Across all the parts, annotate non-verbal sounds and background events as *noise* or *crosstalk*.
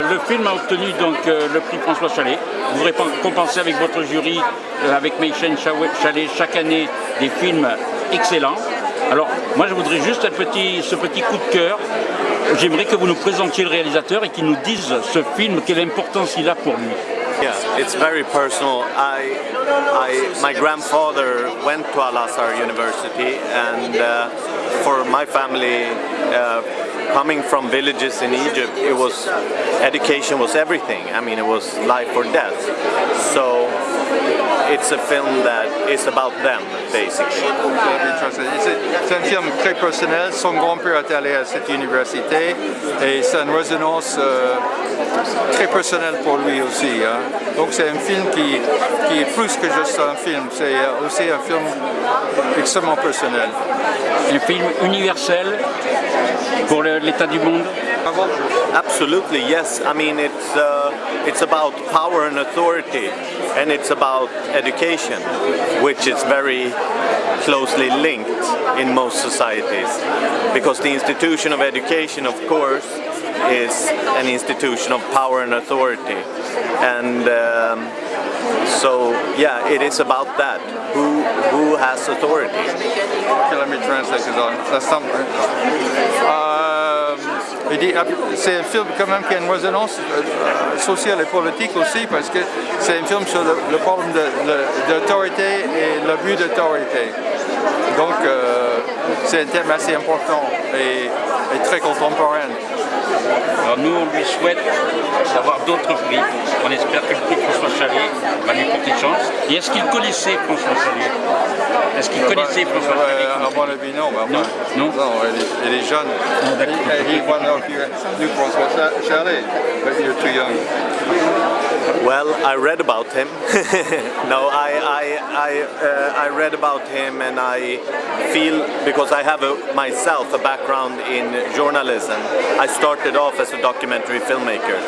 le film a obtenu donc euh, le prix François Chalet. Vous récompensez avec votre jury, euh, avec Meichen Chalet, chaque année des films excellents. Alors, moi je voudrais juste un petit, ce petit coup de cœur. J'aimerais que vous nous présentiez le réalisateur et qu'il nous dise ce film, quelle importance il a pour lui. Yeah, it's very personal. I, my grandfather went to Al-Azhar University and uh, for my family, uh, coming from villages in Egypt, it was, education was everything. I mean, it was life or death. So it's a film that is about them, basically. C'est un film très personnel. Son grand-père est allé à cette université et c'est une résonance euh, très personnelle pour lui aussi. Hein. Donc c'est un film qui, qui, est plus que juste un film, c'est aussi un film extrêmement personnel. Un film universel pour l'état du monde? Absolutely, yes. I mean, it's uh, it's about power and authority, and it's about education, which is very closely linked in most societies, because the institution of education, of course, is an institution of power and authority, and. Um, so yeah, it is about that. Who who has authority? Okay, let me translate this on. That's something. Uh, c'est un film quand même qui a une résonance euh, sociale et politique aussi parce que c'est un film sur le, problème d'autorité et l'abus d'autorité. Donc euh, c'est un thème assez important et très contemporain. Alors nous, on lui souhaite d'avoir d'autres prix. On espère que le prix François Chalet va lui porter chance. Et est-ce qu'il connaissait François Chalet Est-ce qu'il connaissait François Chalet mon avis, non. non, non. non il, est jeune. Il est one of you, François Chalet, but you're too young. Well, I read about him. *laughs* no, I I I, uh, I read about him, and I feel because I have a, myself a background in journalism. I started off as a documentary filmmaker,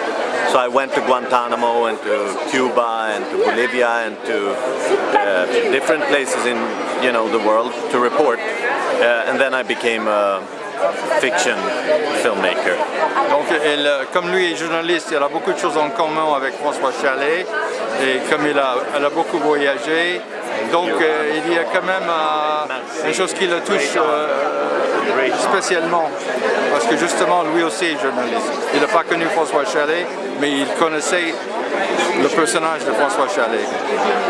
so I went to Guantanamo and to Cuba and to Bolivia and to uh, different places in you know the world to report, uh, and then I became a fiction filmmaker. Donc, elle, comme lui est journaliste, elle a beaucoup de choses en commun avec François Chalet, et comme il a, elle a beaucoup voyagé, donc euh, il y a quand même euh, une chose qui le touche euh, spécialement, parce que justement, lui aussi est journaliste. Il n'a pas connu François Chalet, mais il connaissait le personnage de François Chalet.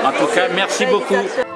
En tout cas, merci beaucoup.